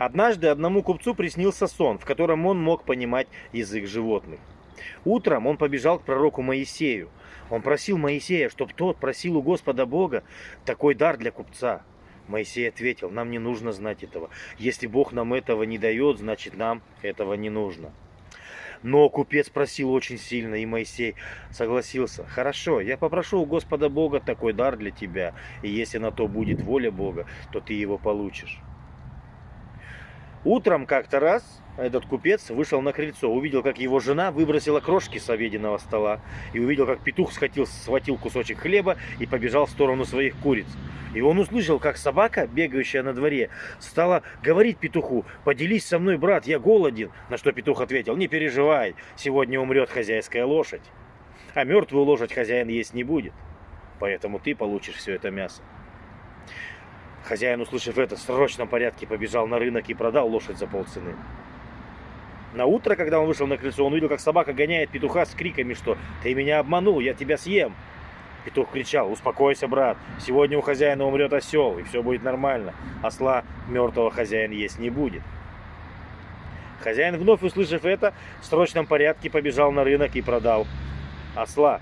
Однажды одному купцу приснился сон, в котором он мог понимать язык животных. Утром он побежал к пророку Моисею. Он просил Моисея, чтобы тот просил у Господа Бога такой дар для купца. Моисей ответил, нам не нужно знать этого. Если Бог нам этого не дает, значит нам этого не нужно. Но купец просил очень сильно, и Моисей согласился. Хорошо, я попрошу у Господа Бога такой дар для тебя, и если на то будет воля Бога, то ты его получишь. Утром как-то раз этот купец вышел на крыльцо, увидел, как его жена выбросила крошки с обеденного стола, и увидел, как петух схватил, схватил кусочек хлеба и побежал в сторону своих куриц. И он услышал, как собака, бегающая на дворе, стала говорить петуху, «Поделись со мной, брат, я голоден». На что петух ответил, «Не переживай, сегодня умрет хозяйская лошадь, а мертвую лошадь хозяин есть не будет, поэтому ты получишь все это мясо». Хозяин, услышав это, в срочном порядке побежал на рынок и продал лошадь за полцены. На утро, когда он вышел на крыльцо, он увидел, как собака гоняет петуха с криками, что «Ты меня обманул, я тебя съем!» Петух кричал «Успокойся, брат, сегодня у хозяина умрет осел, и все будет нормально. Осла мертвого хозяин есть не будет». Хозяин, вновь услышав это, в срочном порядке побежал на рынок и продал осла.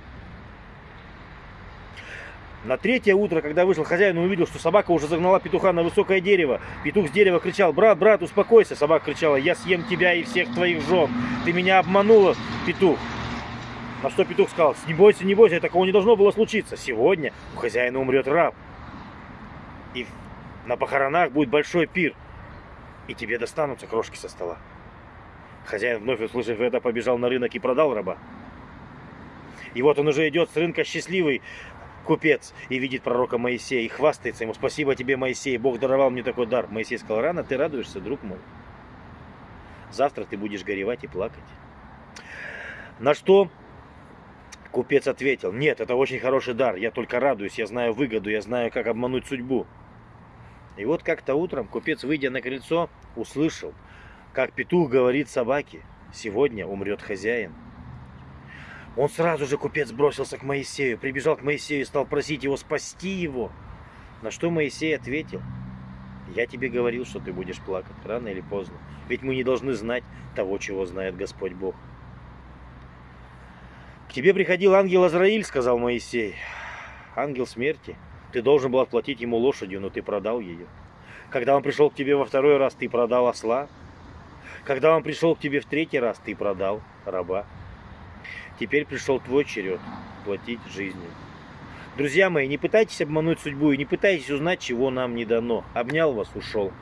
На третье утро, когда вышел хозяин, увидел, что собака уже загнала петуха на высокое дерево. Петух с дерева кричал, брат, брат, успокойся. Собака кричала, я съем тебя и всех твоих жен. Ты меня обманула, петух. На что петух сказал, не бойся, не бойся, такого не должно было случиться. Сегодня у хозяина умрет раб. И на похоронах будет большой пир. И тебе достанутся крошки со стола. Хозяин, вновь услышав это, побежал на рынок и продал раба. И вот он уже идет с рынка счастливый, купец и видит пророка Моисея и хвастается ему. Спасибо тебе, Моисей, Бог даровал мне такой дар. Моисей сказал, рано ты радуешься, друг мой. Завтра ты будешь горевать и плакать. На что купец ответил, нет, это очень хороший дар, я только радуюсь, я знаю выгоду, я знаю, как обмануть судьбу. И вот как-то утром купец, выйдя на крыльцо, услышал, как петух говорит собаке, сегодня умрет хозяин. Он сразу же, купец, бросился к Моисею, прибежал к Моисею и стал просить его спасти его. На что Моисей ответил, я тебе говорил, что ты будешь плакать, рано или поздно. Ведь мы не должны знать того, чего знает Господь Бог. К тебе приходил ангел Азраиль, сказал Моисей. Ангел смерти. Ты должен был отплатить ему лошадью, но ты продал ее. Когда он пришел к тебе во второй раз, ты продал осла. Когда он пришел к тебе в третий раз, ты продал раба. Теперь пришел твой черед платить жизнью. Друзья мои, не пытайтесь обмануть судьбу и не пытайтесь узнать, чего нам не дано. Обнял вас, ушел.